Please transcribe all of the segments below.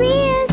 be a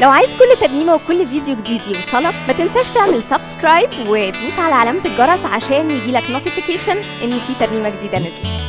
لو عايز كل ترنيمه وكل فيديو جديد يوصلك ما تنساش تعمل subscribe وتدوس على علامة الجرس عشان يجيلك notification إن في ترنيمه جديدة نزلت.